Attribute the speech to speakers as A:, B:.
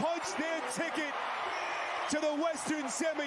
A: Punch their ticket to the Western Semi.